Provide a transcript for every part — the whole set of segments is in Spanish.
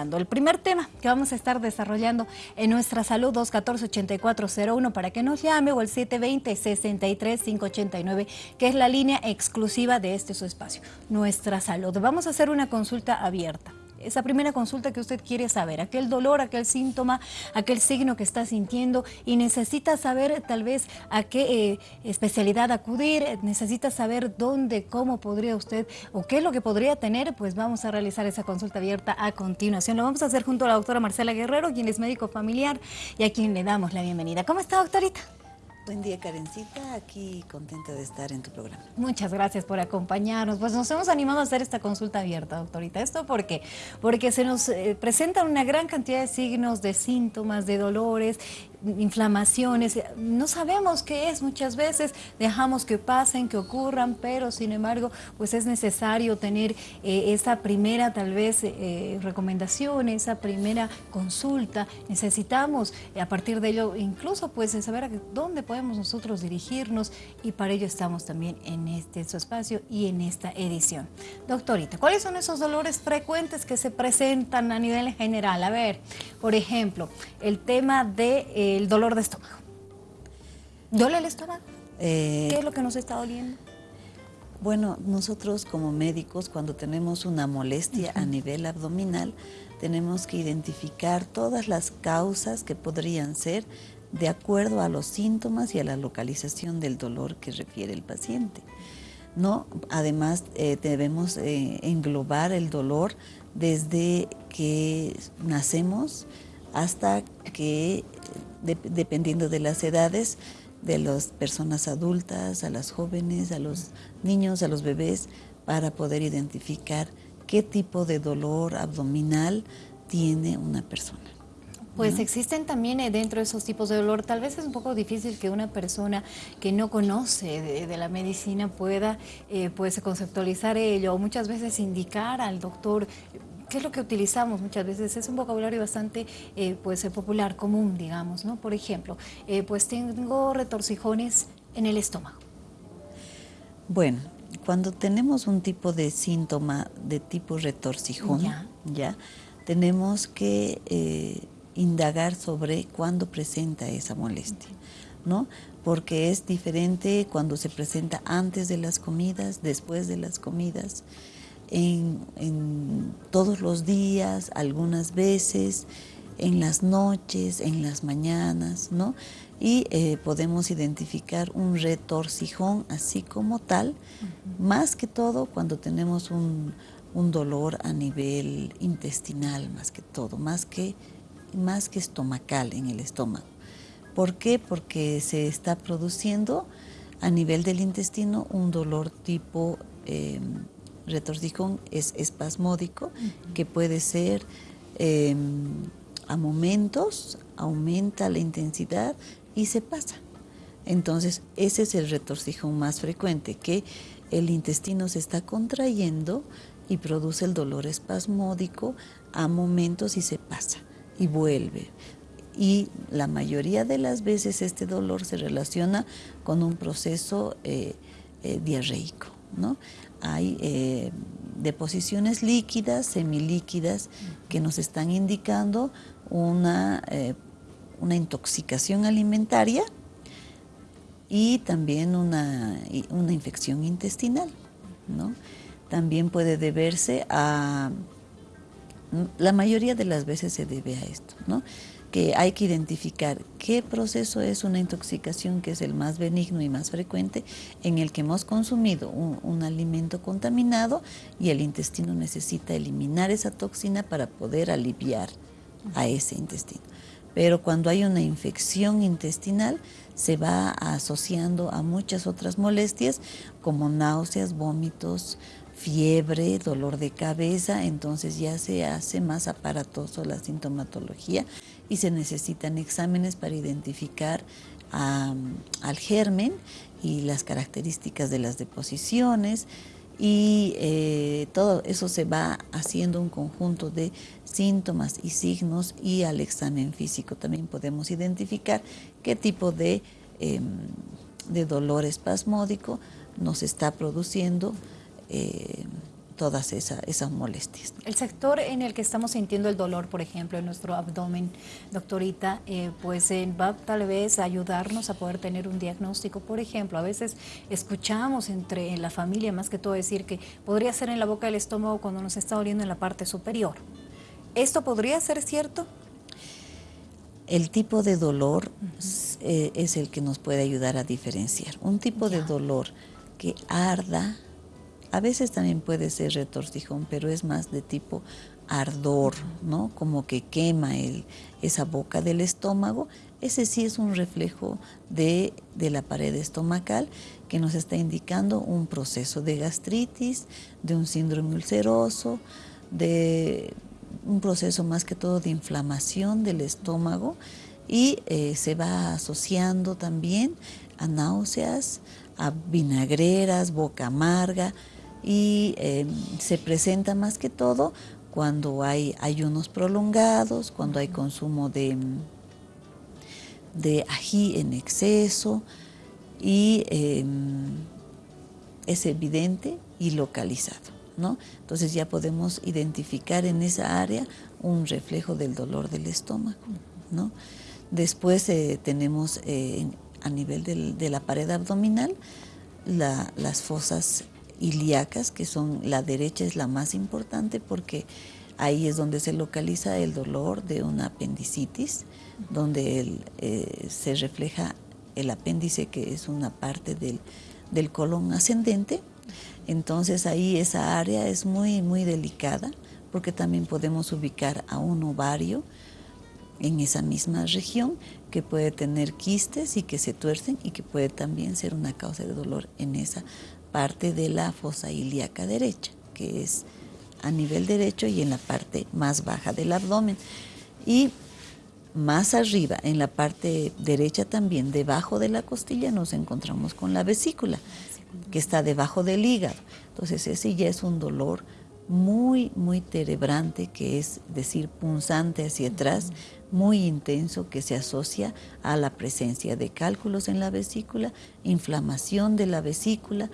El primer tema que vamos a estar desarrollando en nuestra salud 214-8401 para que nos llame o el 720-63-589 que es la línea exclusiva de este su espacio, Nuestra Salud. Vamos a hacer una consulta abierta esa primera consulta que usted quiere saber, aquel dolor, aquel síntoma, aquel signo que está sintiendo y necesita saber tal vez a qué eh, especialidad acudir, necesita saber dónde, cómo podría usted o qué es lo que podría tener, pues vamos a realizar esa consulta abierta a continuación. Lo vamos a hacer junto a la doctora Marcela Guerrero, quien es médico familiar y a quien le damos la bienvenida. ¿Cómo está, doctorita? Buen día, Karencita. Aquí contenta de estar en tu programa. Muchas gracias por acompañarnos. Pues nos hemos animado a hacer esta consulta abierta, doctorita. ¿Esto por qué? Porque se nos eh, presentan una gran cantidad de signos, de síntomas, de dolores inflamaciones, no sabemos qué es muchas veces, dejamos que pasen, que ocurran, pero sin embargo, pues es necesario tener eh, esa primera tal vez eh, recomendación, esa primera consulta, necesitamos a partir de ello incluso pues saber a dónde podemos nosotros dirigirnos y para ello estamos también en este su espacio y en esta edición. Doctorita, ¿cuáles son esos dolores frecuentes que se presentan a nivel general? A ver, por ejemplo, el tema de... Eh, el dolor de estómago. ¿Duele el estómago? Eh, ¿Qué es lo que nos está doliendo? Bueno, nosotros como médicos cuando tenemos una molestia a nivel abdominal tenemos que identificar todas las causas que podrían ser de acuerdo a los síntomas y a la localización del dolor que refiere el paciente. ¿no? Además, eh, debemos eh, englobar el dolor desde que nacemos hasta que dependiendo de las edades, de las personas adultas, a las jóvenes, a los niños, a los bebés, para poder identificar qué tipo de dolor abdominal tiene una persona. Pues existen también eh, dentro de esos tipos de dolor, tal vez es un poco difícil que una persona que no conoce de, la medicina pueda eh, pues conceptualizar ello o muchas veces indicar al doctor ¿Qué es lo que utilizamos muchas veces? Es un vocabulario bastante eh, pues, eh, popular, común, digamos, ¿no? Por ejemplo, eh, pues tengo retorcijones en el estómago. Bueno, cuando tenemos un tipo de síntoma de tipo retorcijón, ya, tenemos que indagar sobre cuándo presenta esa molestia, ¿no? Porque es diferente cuando se presenta antes de las comidas, después de las comidas, en, todos los días, algunas veces, en las noches, en las mañanas, ¿no? Y eh, podemos identificar un retorcijón así como tal, más que todo cuando tenemos un, dolor a nivel intestinal, más que todo, más que, más que estomacal en el estómago. ¿Por qué? Porque se está produciendo a nivel del intestino un dolor tipo em, retorcijón es espasmódico, que puede ser em, a momentos, aumenta la intensidad y se pasa. Entonces, ese es el retorcijón más frecuente, que el intestino se está contrayendo y produce el dolor espasmódico a momentos y se pasa y vuelve. Y la mayoría de las veces este dolor se relaciona con un proceso eh, eh, diarreico. ¿No? hay eh, deposiciones líquidas, semilíquidas, que nos están indicando una, eh, una intoxicación alimentaria y también una, una infección intestinal. ¿no? También puede deberse a, la mayoría de las veces se debe a esto, ¿no? Que hay que identificar qué proceso es una intoxicación que es el más benigno y más frecuente en el que hemos consumido un, alimento contaminado y el intestino necesita eliminar esa toxina para poder aliviar a ese intestino. Pero cuando hay una infección intestinal se va asociando a muchas otras molestias como náuseas, vómitos, fiebre, dolor de cabeza, entonces ya se hace más aparatoso la sintomatología y se necesitan exámenes para identificar al germen y las características de las deposiciones y eh, todo eso se va haciendo un conjunto de síntomas y signos y al examen físico. También podemos identificar qué tipo de, em, de dolor espasmódico nos está produciendo eh, todas esas molestias. El sector en el que estamos sintiendo el dolor, por ejemplo, en nuestro abdomen, doctorita, eh, pues eh, va tal vez a ayudarnos a poder tener un diagnóstico. Por ejemplo, a veces escuchamos entre en la familia, más que todo, decir que podría ser en la boca del estómago cuando nos está doliendo en la parte superior. ¿Esto podría ser cierto? El tipo de dolor eh, es el que nos puede ayudar a diferenciar. Un tipo de dolor que arda, a veces también puede ser retorcijón, pero es más de tipo ardor, ¿no? Como que quema el, esa boca del estómago. Ese sí es un reflejo de, de, la pared estomacal que nos está indicando un proceso de gastritis, de un síndrome ulceroso, de un proceso más que todo de inflamación del estómago y eh, se va asociando también a náuseas, a vinagreras, boca amarga y em, se presenta más que todo cuando hay ayunos prolongados, cuando hay consumo de, de ají en exceso y em, es evidente y localizado. Entonces ya podemos identificar en esa área un reflejo del dolor del estómago, ¿no? Después eh, tenemos eh, a nivel de la pared abdominal las fosas ilíacas, que son la derecha es la más importante porque ahí es donde se localiza el dolor de una apendicitis, donde eh, se refleja el apéndice que es una parte del, del colon ascendente. Entonces ahí esa área es muy, muy delicada porque también podemos ubicar a un ovario en esa misma región que puede tener quistes y que se tuercen y que puede también ser una causa de dolor en esa parte de la fosa ilíaca derecha, que es a nivel derecho y en la parte más baja del abdomen. Y más arriba, en la parte derecha también, debajo de la costilla, nos encontramos con la vesícula que está debajo del hígado. Entonces ese ya es un dolor muy, muy terebrante, que es decir, punzante hacia atrás, muy intenso, que se asocia a la presencia de cálculos en la vesícula, inflamación de la vesícula,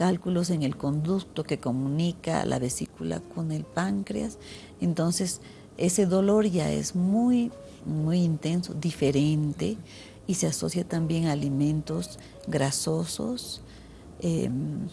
cálculos en el conducto que comunica la vesícula con el páncreas. Entonces, ese dolor ya es muy, muy intenso, diferente, y se asocia también a alimentos grasosos, Em,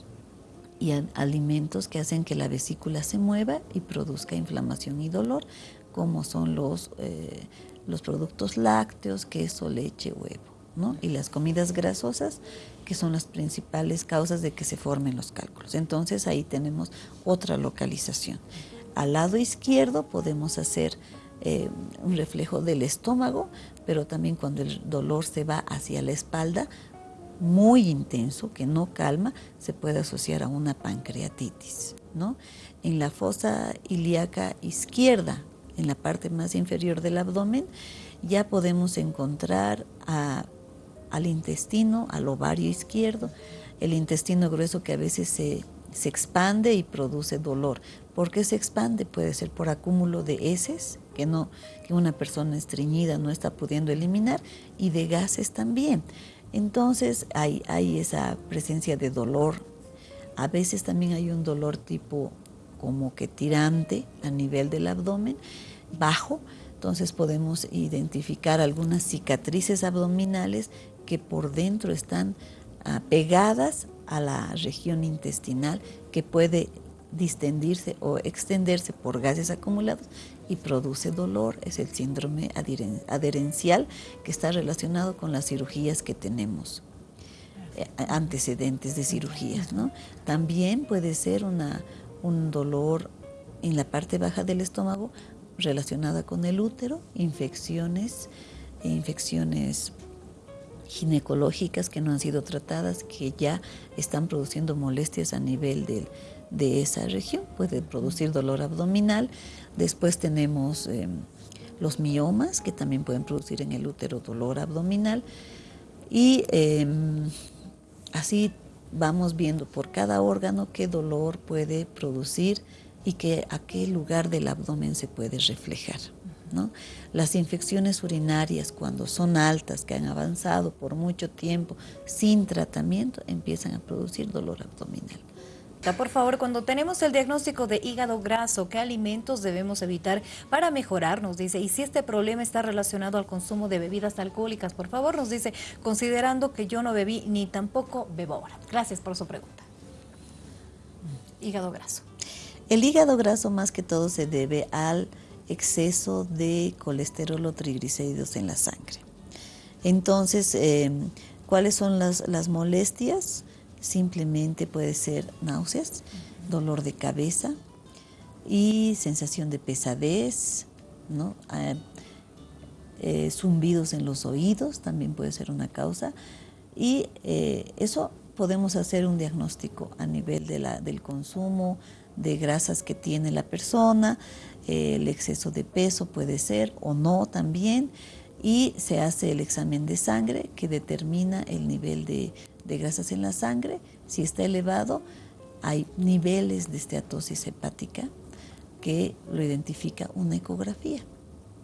y alimentos que hacen que la vesícula se mueva y produzca inflamación y dolor, como son los, eh, los productos lácteos, queso, leche, huevo, ¿no? y las comidas grasosas, que son las principales causas de que se formen los cálculos. Entonces ahí tenemos otra localización. Al lado izquierdo podemos hacer eh, un reflejo del estómago, pero también cuando el dolor se va hacia la espalda, muy intenso que no calma se puede asociar a una pancreatitis. ¿no? En la fosa ilíaca izquierda, en la parte más inferior del abdomen, ya podemos encontrar al intestino, al ovario izquierdo, el intestino grueso que a veces se, se expande y produce dolor. ¿Por qué se expande? Puede ser por acúmulo de heces, que, no, que una persona estreñida no está pudiendo eliminar, y de gases también. Entonces hay, esa presencia de dolor. A veces también hay un dolor tipo como que tirante a nivel del abdomen, bajo. Entonces podemos identificar algunas cicatrices abdominales que por dentro están ah, pegadas a la región intestinal que puede distendirse o extenderse por gases acumulados y produce dolor, es el síndrome adherencial que está relacionado con las cirugías que tenemos, eh, antecedentes de cirugías. ¿no? También puede ser una, un dolor en la parte baja del estómago relacionada con el útero, infecciones, infecciones ginecológicas que no han sido tratadas, que ya están produciendo molestias a nivel de esa región, puede producir dolor abdominal. Después tenemos em, los miomas, que también pueden producir en el útero dolor abdominal. Y em, así vamos viendo por cada órgano qué dolor puede producir y que, a qué lugar del abdomen se puede reflejar. Las infecciones urinarias, cuando son altas, que han avanzado por mucho tiempo sin tratamiento, empiezan a producir dolor abdominal. Por favor, cuando tenemos el diagnóstico de hígado graso, ¿qué alimentos debemos evitar para mejorar? Nos dice, y si este problema está relacionado al consumo de bebidas alcohólicas, por favor, nos dice, considerando que yo no bebí ni tampoco bebo ahora. Gracias por su pregunta. Hígado graso. El hígado graso más que todo se debe al exceso de colesterol o triglicéridos en la sangre. Entonces, eh, ¿cuáles son las, las molestias? simplemente puede ser náuseas, dolor de cabeza y sensación de pesadez, ¿no? Ah, eh, zumbidos en los oídos también puede ser una causa y eh, eso podemos hacer un diagnóstico a nivel de la, del consumo de grasas que tiene la persona, el exceso de peso puede ser o no también y se hace el examen de sangre que determina el nivel de, grasas en la sangre. Si está elevado, hay niveles de esteatosis hepática que lo identifica una ecografía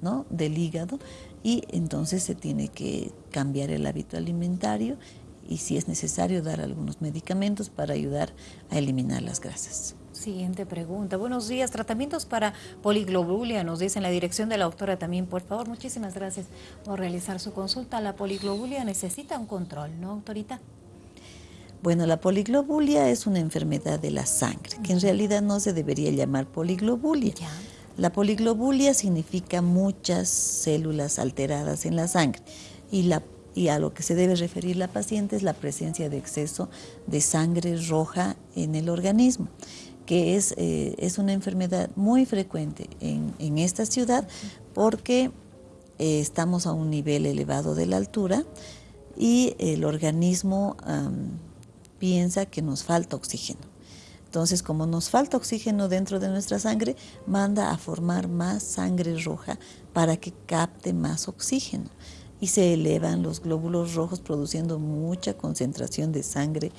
¿no? del hígado y entonces se tiene que cambiar el hábito alimentario y si es necesario dar algunos medicamentos para ayudar a eliminar las grasas. Siguiente pregunta. Buenos días. Tratamientos para poliglobulia, nos dice en la dirección de la doctora también. Por favor, muchísimas gracias por realizar su consulta. La poliglobulia necesita un control, ¿no, doctorita? Bueno, la poliglobulia es una enfermedad de la sangre, que en realidad no se debería llamar poliglobulia. La poliglobulia significa muchas células alteradas en la sangre y, la, y a lo que se debe referir la paciente es la presencia de exceso de sangre roja en el organismo que es, eh, es una enfermedad muy frecuente en, esta ciudad porque eh, estamos a un nivel elevado de la altura y el organismo piensa que nos falta oxígeno. Entonces, como nos falta oxígeno dentro de nuestra sangre, manda a formar más sangre roja para que capte más oxígeno. Y se elevan los glóbulos rojos produciendo mucha concentración de sangre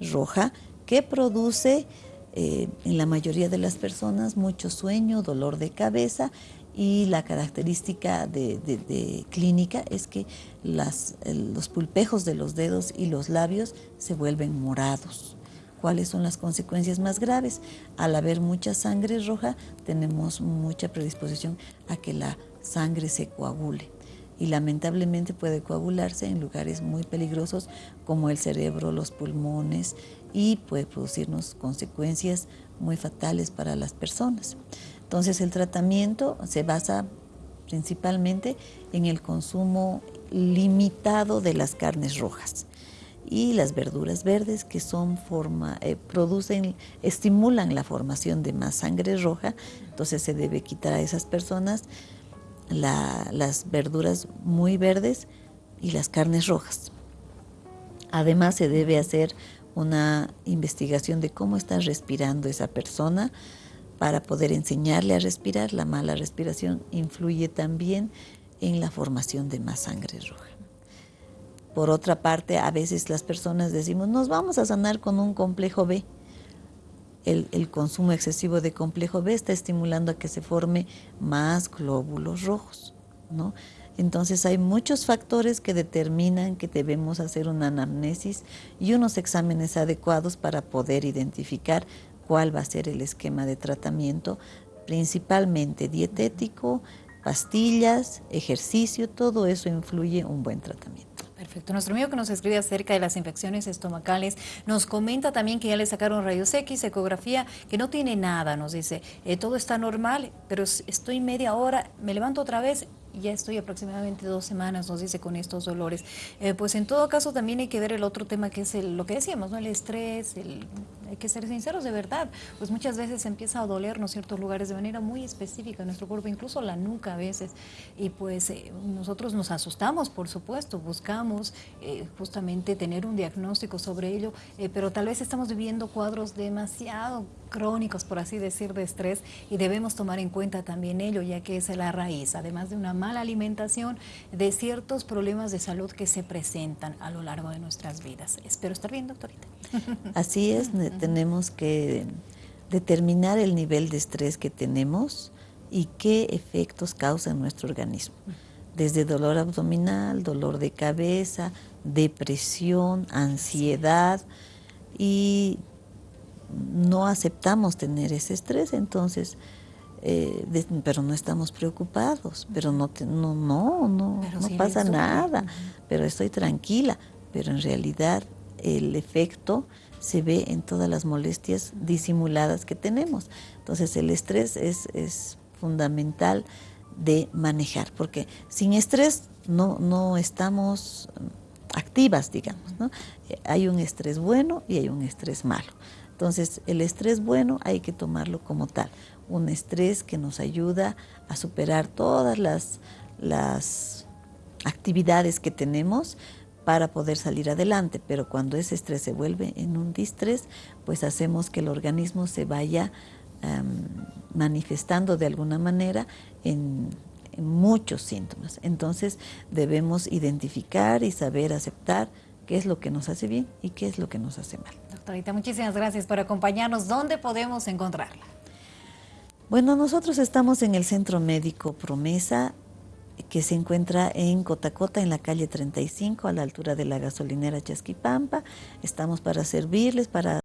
roja que produce eh, en la mayoría de las personas mucho sueño, dolor de cabeza y la característica de, clínica es que las, los pulpejos de los dedos y los labios se vuelven morados. ¿Cuáles son las consecuencias más graves? Al haber mucha sangre roja tenemos mucha predisposición a que la sangre se coagule y lamentablemente puede coagularse en lugares muy peligrosos como el cerebro, los pulmones y puede producirnos consecuencias muy fatales para las personas. Entonces el tratamiento se basa principalmente en el consumo limitado de las carnes rojas y las verduras verdes que son forma, eh, producen, estimulan la formación de más sangre roja, entonces se debe quitar a esas personas las verduras muy verdes y las carnes rojas. Además se debe hacer una investigación de cómo está respirando esa persona para poder enseñarle a respirar. La mala respiración influye también en la formación de más sangre roja. Por otra parte, a veces las personas decimos, nos vamos a sanar con un complejo B. El, consumo excesivo de complejo B está estimulando a que se forme más glóbulos rojos, ¿no? Entonces hay muchos factores que determinan que debemos hacer una anamnesis y unos exámenes adecuados para poder identificar cuál va a ser el esquema de tratamiento, principalmente dietético, pastillas, ejercicio, todo eso influye un buen tratamiento. Perfecto. Nuestro amigo que nos escribe acerca de las infecciones estomacales nos comenta también que ya le sacaron rayos X, ecografía, que no tiene nada. Nos dice, eh, todo está normal, pero estoy media hora, me levanto otra vez ya estoy aproximadamente dos semanas, nos dice, con estos dolores. Eh, pues en todo caso también hay que ver el otro tema que es el, lo que decíamos, ¿no? el estrés, el, hay que ser sinceros de verdad, pues muchas veces empieza a dolernos ciertos lugares de manera muy específica en nuestro cuerpo, incluso la nuca a veces, y pues eh, nosotros nos asustamos, por supuesto, buscamos eh, justamente tener un diagnóstico sobre ello, pero tal vez estamos viviendo cuadros demasiado crónicos, por así decir, de estrés y debemos tomar en cuenta también ello, ya que es la raíz, además de una mala alimentación, de ciertos problemas de salud que se presentan a lo largo de nuestras vidas. Espero estar bien, doctorita. Así es, tenemos que determinar el nivel de estrés que tenemos y qué efectos causa en nuestro organismo. Desde dolor abdominal, dolor de cabeza, depresión, ansiedad y no aceptamos tener ese estrés, entonces, eh, pero no estamos preocupados, pero no, no, no, no, no pasa nada, pero estoy tranquila, pero en realidad el efecto se ve en todas las molestias disimuladas que tenemos. Entonces el estrés es, es fundamental de manejar, porque sin estrés no, no estamos activas, digamos. ¿no? Hay un estrés bueno y hay un estrés malo. Entonces, el estrés bueno hay que tomarlo como tal, un estrés que nos ayuda a superar todas las, las actividades que tenemos para poder salir adelante, pero cuando ese estrés se vuelve en un distrés, pues hacemos que el organismo se vaya manifestando de alguna manera en, muchos síntomas. Entonces debemos identificar y saber aceptar qué es lo que nos hace bien y qué es lo que nos hace mal. Doctorita, muchísimas gracias por acompañarnos. ¿Dónde podemos encontrarla? Bueno, nosotros estamos en el Centro Médico Promesa, que se encuentra en Cotacota, en la calle 35, a la altura de la gasolinera Chasquipampa. Estamos para servirles, para